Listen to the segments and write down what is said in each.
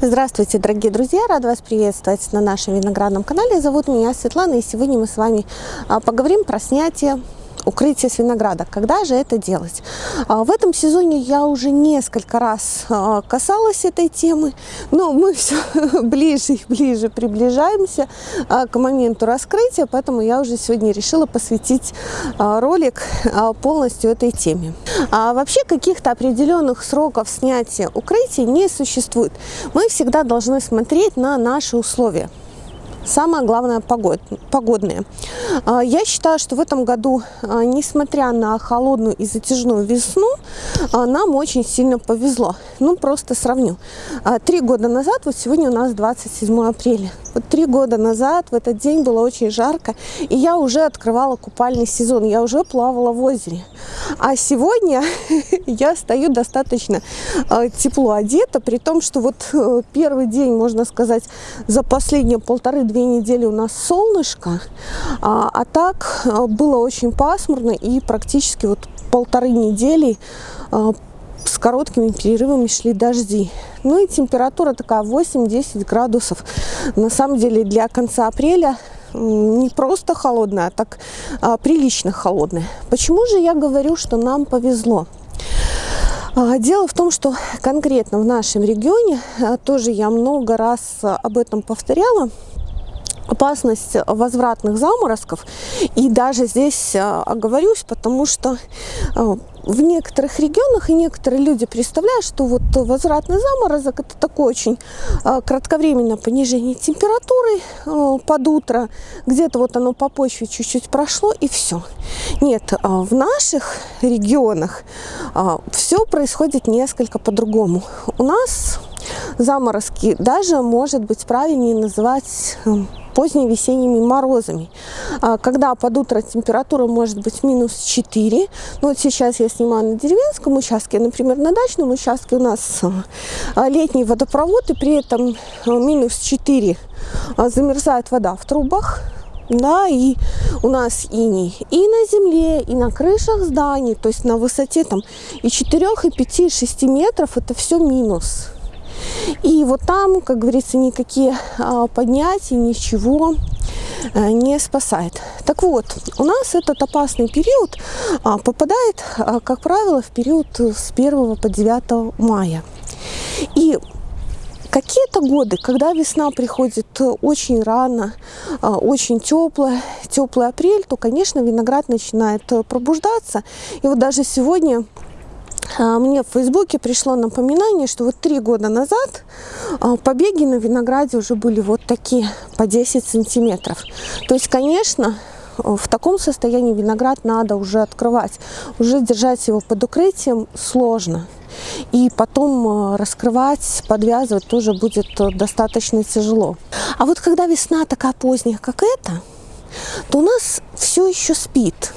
Здравствуйте, дорогие друзья! Рада вас приветствовать на нашем виноградном канале. Зовут меня Светлана, и сегодня мы с вами а, поговорим про снятие укрытие с винограда. Когда же это делать? А, в этом сезоне я уже несколько раз а, касалась этой темы, но мы все ближе и ближе приближаемся а, к моменту раскрытия, поэтому я уже сегодня решила посвятить ролик полностью этой теме. А вообще каких-то определенных сроков снятия укрытия не существует. Мы всегда должны смотреть на наши условия. Самое главное погод, погодные. А, я считаю, что в этом году, а, несмотря на холодную и затяжную весну, а, нам очень сильно повезло. Ну, просто сравню. Три года назад, вот сегодня у нас 27 апреля. Вот три года назад в этот день было очень жарко, и я уже открывала купальный сезон, я уже плавала в озере. А сегодня я стою достаточно тепло одета, при том, что вот э, первый день, можно сказать, за последние полторы две недели у нас солнышко, а, а так а, было очень пасмурно и практически вот полторы недели с короткими перерывами шли дожди. Ну и температура такая 8-10 градусов. На самом деле для конца апреля не просто холодная, а так а, прилично холодная. Почему же я говорю, что нам повезло? Дело в том, что конкретно в нашем регионе, тоже я много раз об этом повторяла, опасность возвратных заморозков. И даже здесь а, оговорюсь, потому что а, в некоторых регионах и некоторые люди представляют, что вот возвратный заморозок это такое очень а, кратковременное понижение температуры под утро, где-то вот оно по почве чуть-чуть прошло и все. Нет, в наших регионах все происходит несколько по-другому. У нас заморозки даже, может быть, правильнее называть поздними весенними морозами, а, когда под утро температура может быть минус 4. Ну, вот сейчас я снимаю на деревенском участке, например, на дачном участке у нас а, летний водопровод, и при этом а, минус 4 замерзает вода в трубах, да, и у нас иней и на земле, и на крышах зданий, то есть на высоте там и 4, и 5, и 6 метров, это все минус. И вот там, как говорится, никакие а, поднятия, ничего а, не спасает. Так вот, у нас этот опасный период а, попадает, а, как правило, в период с 1 по 9 мая. И Какие-то годы, когда весна приходит очень рано, очень теплая, теплый апрель, то, конечно, виноград начинает пробуждаться. И вот даже сегодня мне в Фейсбуке пришло напоминание, что вот три года назад а, побеги на винограде уже были вот такие, по 10 сантиметров. То есть, конечно, в таком состоянии виноград надо уже открывать. Уже держать его под укрытием сложно. И потом а, раскрывать, подвязывать тоже будет достаточно тяжело. А вот когда весна такая поздняя, как эта, то у нас все еще спит.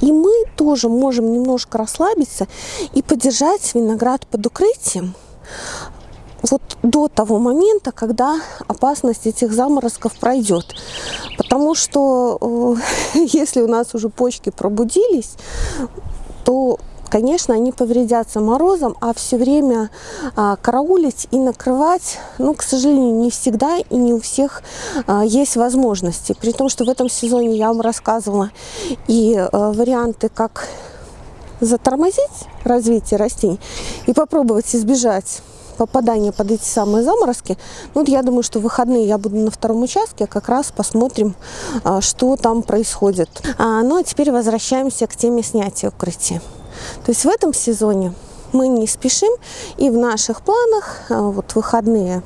И мы тоже можем немножко расслабиться и подержать виноград под укрытием вот до того момента, когда опасность этих заморозков пройдет. Потому что э, если у нас уже почки пробудились, то конечно, они повредятся морозом, а все время а, караулить и накрывать, ну, к сожалению, не всегда и не у всех а, есть возможности. При том, что в этом сезоне я вам рассказывала и а, варианты, как затормозить развитие растений и попробовать избежать попадания под эти самые заморозки. Ну, вот я думаю, что в выходные я буду на втором участке, как раз посмотрим, а, что там происходит. А, ну, а теперь возвращаемся к теме снятия укрытия. То есть в этом сезоне мы не спешим, и в наших планах а, вот выходные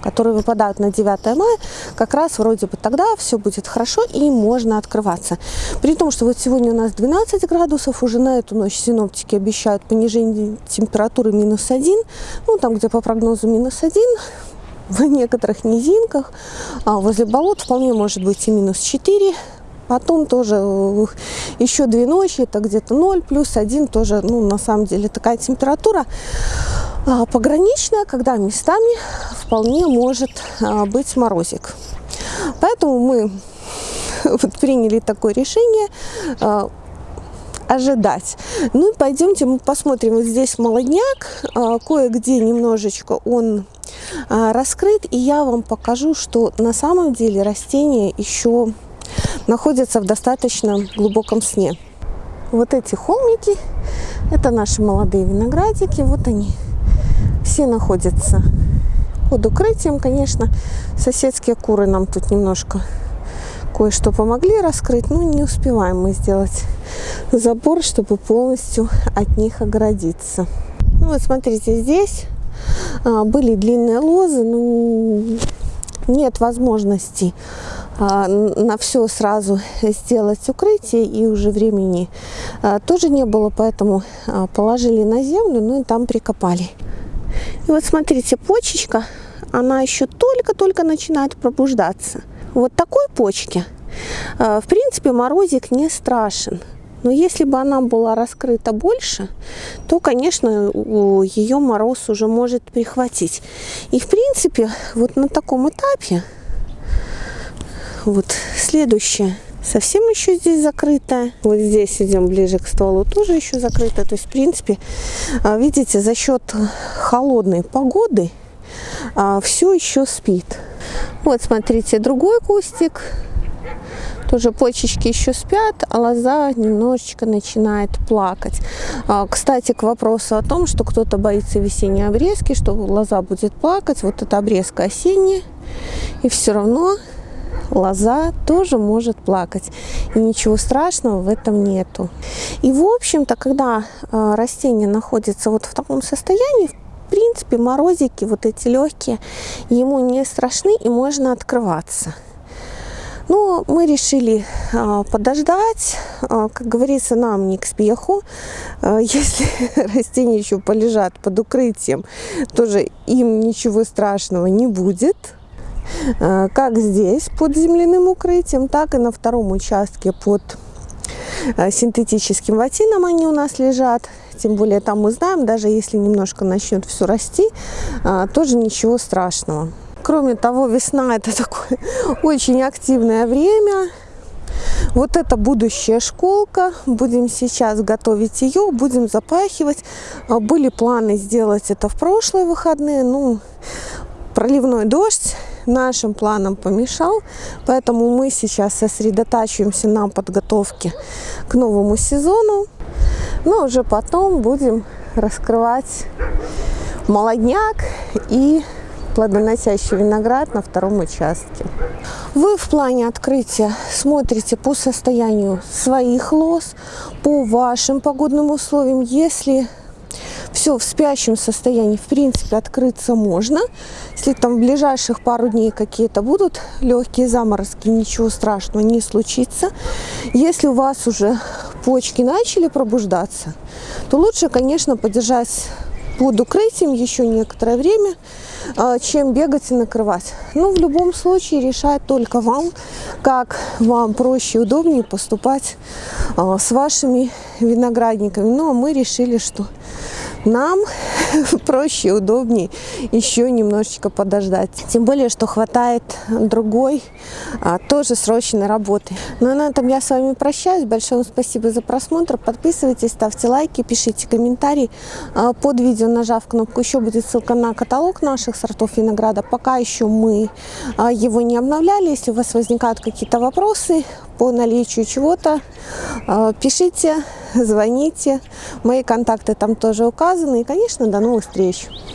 которые выпадают на 9 мая, как раз вроде бы тогда все будет хорошо и можно открываться. При том, что вот сегодня у нас 12 градусов, уже на эту ночь синоптики обещают понижение температуры минус 1, ну там где по прогнозу минус 1, в некоторых низинках, а возле болот вполне может быть и минус 4, Потом тоже э, еще две ночи, это где-то 0, плюс 1 тоже, ну, на самом деле, такая температура а, пограничная, когда местами вполне может а, быть морозик. Поэтому мы вот приняли такое решение а, ожидать. Ну и пойдемте мы посмотрим. Вот здесь молодняк, кое-где немножечко он раскрыт, и я вам покажу, что на самом деле растение еще находится в достаточно глубоком сне. Вот эти холмики, это наши молодые виноградики, вот они все находятся под укрытием, конечно. Соседские куры нам тут немножко кое-что помогли раскрыть, но не успеваем мы сделать забор, чтобы полностью от них оградиться. Ну вот смотрите, здесь а, были длинные лозы, но нет возможности на все сразу сделать укрытие и уже времени а, тоже не было, поэтому а, положили на землю, ну и там прикопали. И вот смотрите, почечка, она еще только-только начинает пробуждаться. Вот такой почке, в принципе, морозик не страшен. Но если бы она была раскрыта больше, то, конечно, ее мороз уже может прихватить. И, в принципе, вот на таком этапе, вот следующее, совсем еще здесь закрытая. Вот здесь идем ближе к стволу, тоже еще закрыто. То есть, в принципе, а, видите, за счет холодной погоды а, все еще спит. Вот, смотрите, другой кустик тоже почечки еще спят, а лоза немножечко начинает плакать. А, кстати, к вопросу о том, что кто-то боится весенней обрезки, что лоза будет плакать. Вот эта обрезка осенняя, и все равно лоза тоже может плакать. И ничего страшного в этом нету. И в общем-то, когда а, растение находится вот в таком состоянии, в принципе, морозики вот эти легкие, ему не страшны и можно открываться. Но мы решили а, подождать, а, как говорится, нам не к спеху. Если растения еще полежат под укрытием, тоже им ничего страшного не будет. Как здесь под земляным укрытием, так и на втором участке под синтетическим ватином они у нас лежат. Тем более там мы знаем, даже если немножко начнет все расти, тоже ничего страшного. Кроме того, весна это такое очень активное время. Вот это будущая школка. Будем сейчас готовить ее, будем запахивать. Были планы сделать это в прошлые выходные. Ну, проливной дождь нашим планам помешал. Поэтому мы сейчас сосредотачиваемся на подготовке к новому сезону. Но уже потом будем раскрывать молодняк и плодоносящий виноград на втором участке. Вы в плане открытия смотрите по состоянию своих лоз, по вашим погодным условиям. Если все в спящем состоянии, в принципе, открыться можно. Если там в ближайших пару дней какие-то будут легкие заморозки, ничего страшного не случится. Если у вас уже почки начали пробуждаться, то лучше, конечно, подержать под укрытием еще некоторое время, а, чем бегать и накрывать. Ну, в любом случае, решать только вам, как вам проще и удобнее поступать а, с вашими виноградниками. Ну, а мы решили, что нам проще удобнее еще немножечко подождать. Тем более, что хватает другой, а, тоже срочной работы. Ну, на этом я с вами прощаюсь. Большое вам спасибо за просмотр. Подписывайтесь, ставьте лайки, пишите комментарии. А, под видео, нажав кнопку «Еще» будет ссылка на каталог наших сортов винограда. Пока еще мы а, его не обновляли. Если у вас возникают какие-то вопросы по наличию чего-то, а, пишите, звоните. Мои контакты там тоже указаны. И, конечно, до новых встреч!